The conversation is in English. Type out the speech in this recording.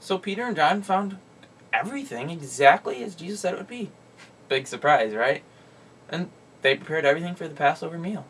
So Peter and John found everything exactly as Jesus said it would be. Big surprise, right? And they prepared everything for the Passover meal.